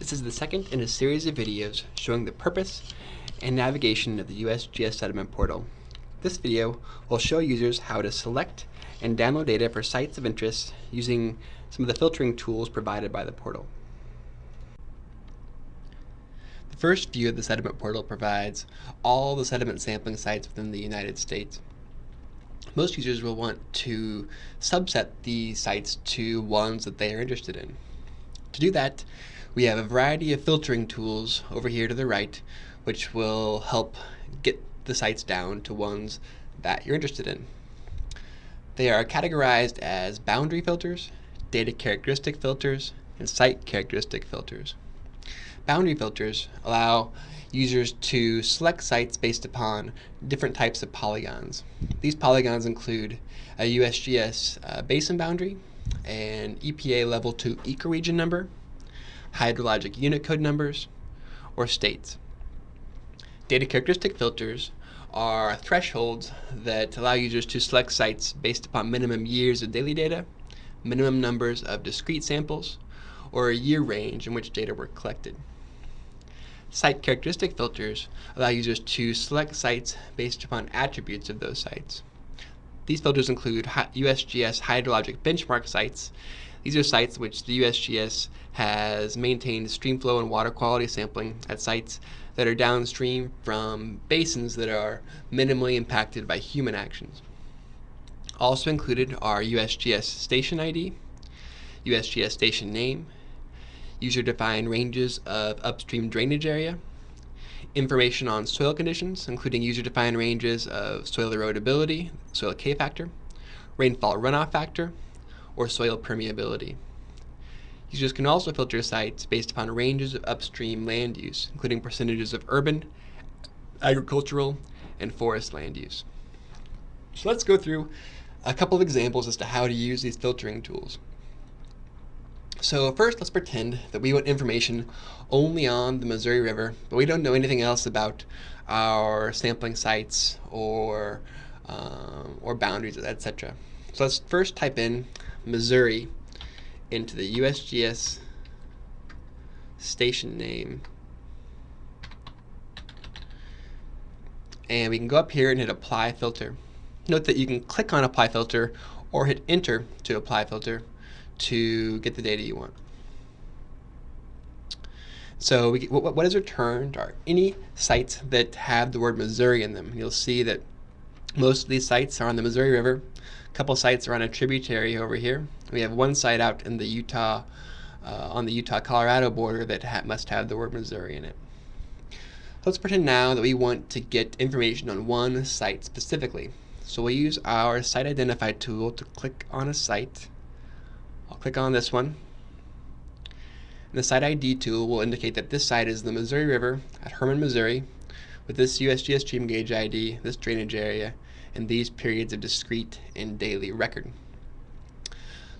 This is the second in a series of videos showing the purpose and navigation of the USGS Sediment Portal. This video will show users how to select and download data for sites of interest using some of the filtering tools provided by the portal. The first view of the Sediment Portal provides all the sediment sampling sites within the United States. Most users will want to subset these sites to ones that they are interested in. To do that, we have a variety of filtering tools over here to the right, which will help get the sites down to ones that you're interested in. They are categorized as boundary filters, data characteristic filters, and site characteristic filters. Boundary filters allow users to select sites based upon different types of polygons. These polygons include a USGS uh, basin boundary, an EPA level 2 ecoregion number, hydrologic unit code numbers, or states. Data characteristic filters are thresholds that allow users to select sites based upon minimum years of daily data, minimum numbers of discrete samples, or a year range in which data were collected. Site characteristic filters allow users to select sites based upon attributes of those sites. These filters include USGS hydrologic benchmark sites these are sites which the USGS has maintained streamflow and water quality sampling at sites that are downstream from basins that are minimally impacted by human actions. Also included are USGS station ID, USGS station name, user-defined ranges of upstream drainage area, information on soil conditions, including user-defined ranges of soil erodibility, soil K-factor, rainfall runoff factor, or soil permeability. Users can also filter sites based upon ranges of upstream land use, including percentages of urban, agricultural, and forest land use. So let's go through a couple of examples as to how to use these filtering tools. So first, let's pretend that we want information only on the Missouri River, but we don't know anything else about our sampling sites or, um, or boundaries, etc. So let's first type in Missouri into the USGS station name. And we can go up here and hit apply filter. Note that you can click on apply filter or hit enter to apply filter to get the data you want. So we, what, what is returned are any sites that have the word Missouri in them. You'll see that most of these sites are on the Missouri River. A couple sites are on a tributary over here. We have one site out in the Utah, uh, on the Utah-Colorado border that ha must have the word Missouri in it. Let's pretend now that we want to get information on one site specifically. So we'll use our site identify tool to click on a site. I'll click on this one. And the site ID tool will indicate that this site is the Missouri River at Hermann, Missouri, with this USGS stream gauge ID, this drainage area, and these periods of discrete and daily record.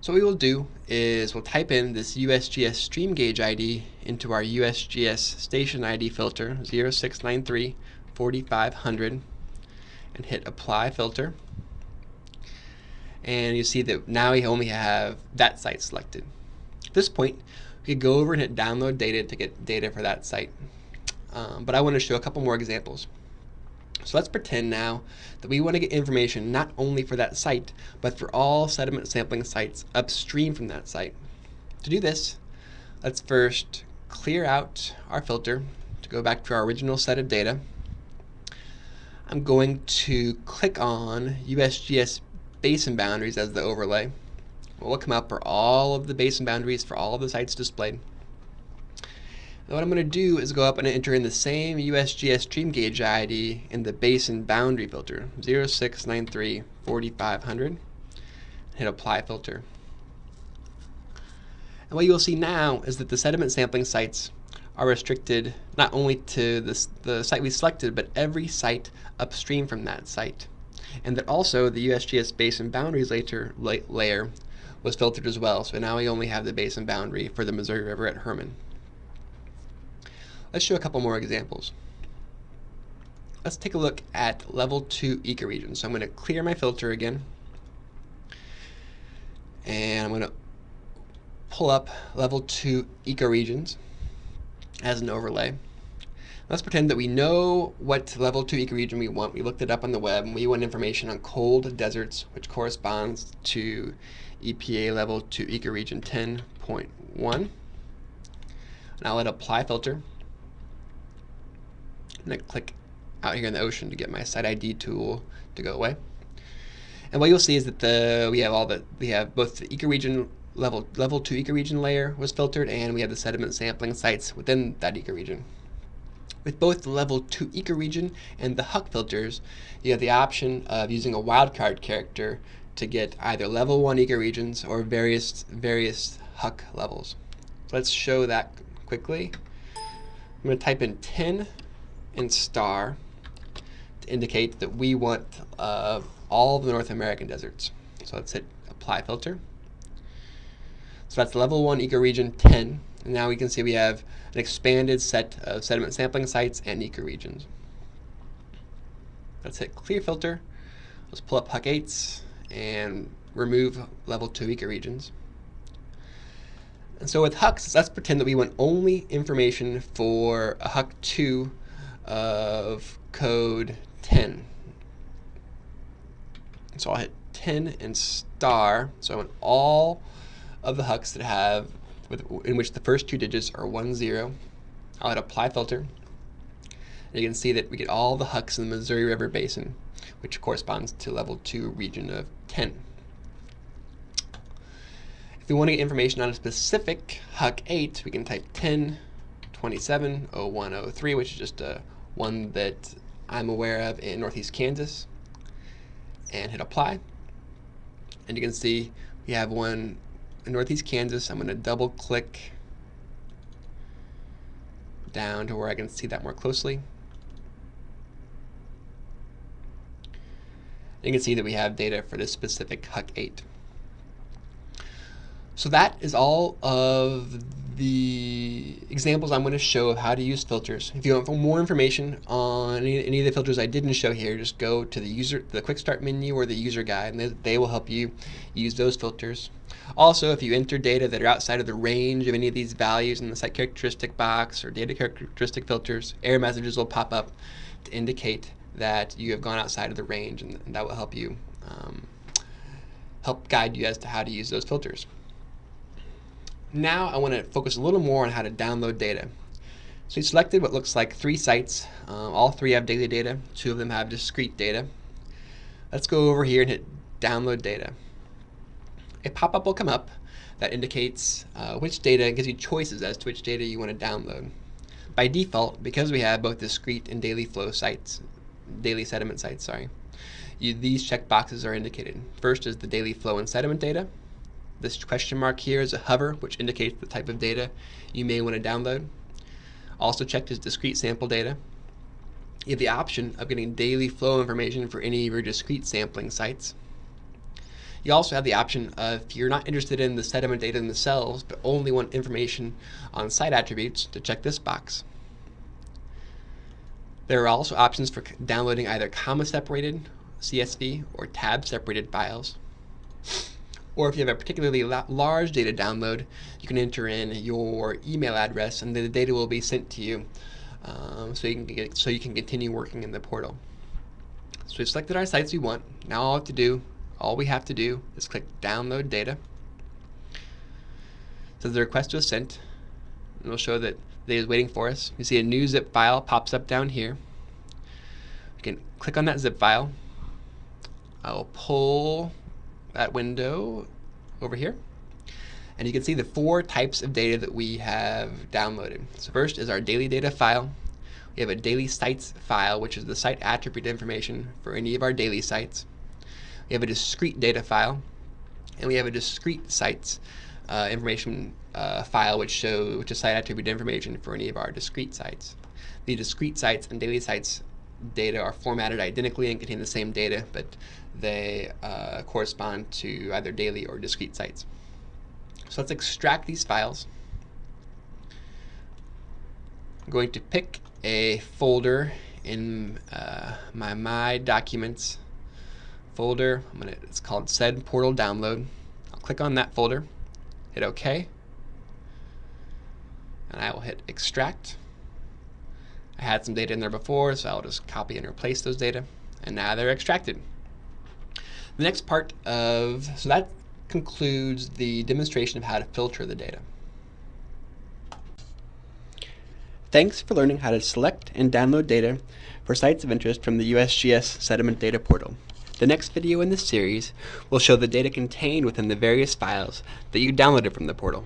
So what we will do is we'll type in this USGS stream gauge ID into our USGS station ID filter 0693 4500 and hit apply filter. And you see that now we only have that site selected. At this point, we could go over and hit download data to get data for that site. Um, but I want to show a couple more examples. So let's pretend now that we want to get information not only for that site, but for all sediment sampling sites upstream from that site. To do this, let's first clear out our filter to go back to our original set of data. I'm going to click on USGS basin boundaries as the overlay. What will come up are all of the basin boundaries for all of the sites displayed. Now what I'm going to do is go up and enter in the same USGS stream gauge ID in the basin boundary filter 0693 4500 hit apply filter. And what you'll see now is that the sediment sampling sites are restricted not only to this, the site we selected, but every site upstream from that site. And that also the USGS basin boundaries later, la layer was filtered as well. So now we only have the basin boundary for the Missouri River at Hermann. Let's show a couple more examples. Let's take a look at level 2 ecoregions. So I'm going to clear my filter again. And I'm going to pull up level 2 ecoregions. as an overlay. Let's pretend that we know what level 2 ecoregion we want. We looked it up on the web and we want information on cold deserts, which corresponds to EPA level 2 ecoregion 10.1. And I'll hit apply filter. And I click out here in the ocean to get my site ID tool to go away. And what you'll see is that the we have all the we have both the ecoregion level level two ecoregion layer was filtered, and we have the sediment sampling sites within that ecoregion. With both the level 2 ecoregion and the HUC filters, you have the option of using a wildcard character to get either level 1 ecoregions or various various HUC levels. Let's show that quickly. I'm going to type in 10 and star to indicate that we want uh, all the North American deserts. So let's hit apply filter. So that's level 1 ecoregion 10. And now we can see we have an expanded set of sediment sampling sites and ecoregions. Let's hit clear filter. Let's pull up HUC8s and remove level 2 ecoregions. And so with HUCs, let's pretend that we want only information for a HUC 2 of code 10. So I'll hit 10 and star. So I want all of the HUCs that have, with, in which the first two digits are 1, 0. I'll hit apply filter. And you can see that we get all the HUCs in the Missouri River Basin, which corresponds to level 2 region of 10. If we want to get information on a specific HUC 8, we can type 10 27 0103, which is just a one that I'm aware of in Northeast Kansas and hit apply. And you can see we have one in Northeast Kansas. I'm going to double click down to where I can see that more closely. You can see that we have data for this specific HUC 8. So that is all of the examples I'm going to show of how to use filters. If you want more information on any, any, of the filters I didn't show here, just go to the user, the quick start menu or the user guide, and they, they will help you use those filters. Also, if you enter data that are outside of the range of any of these values in the site characteristic box or data characteristic filters, error messages will pop up to indicate that you have gone outside of the range, and, and that will help you um, help guide you as to how to use those filters. Now I want to focus a little more on how to download data. So we selected what looks like three sites. Um, all three have daily data. Two of them have discrete data. Let's go over here and hit download data. A pop-up will come up that indicates uh, which data, gives you choices as to which data you want to download. By default, because we have both discrete and daily flow sites, daily sediment sites, sorry, you, these checkboxes are indicated. First is the daily flow and sediment data. This question mark here is a hover, which indicates the type of data you may want to download. Also checked is discrete sample data. You have the option of getting daily flow information for any of your discrete sampling sites. You also have the option of if you're not interested in the sediment data themselves, but only want information on site attributes, to check this box. There are also options for downloading either comma-separated CSV or tab-separated files. Or if you have a particularly large data download, you can enter in your email address and the data will be sent to you um, so, you can get, so you can continue working in the portal. So we've selected our sites we want. Now all have to do, all we have to do is click download data. So the request was sent. And it'll show that data is waiting for us. You see a new zip file pops up down here. You can click on that zip file. I'll pull that window over here. And you can see the four types of data that we have downloaded. So first is our daily data file. We have a daily sites file, which is the site attribute information for any of our daily sites. We have a discrete data file, and we have a discrete sites uh, information uh, file, which show which is site attribute information for any of our discrete sites. The discrete sites and daily sites data are formatted identically and contain the same data, but they uh, correspond to either daily or discrete sites. So let's extract these files. I'm going to pick a folder in uh, my My Documents folder. I'm gonna, it's called Sed Portal Download. I'll click on that folder, hit OK. and I will hit extract. I had some data in there before, so I'll just copy and replace those data, and now they're extracted. The next part of, so that concludes the demonstration of how to filter the data. Thanks for learning how to select and download data for sites of interest from the USGS Sediment Data Portal. The next video in this series will show the data contained within the various files that you downloaded from the portal.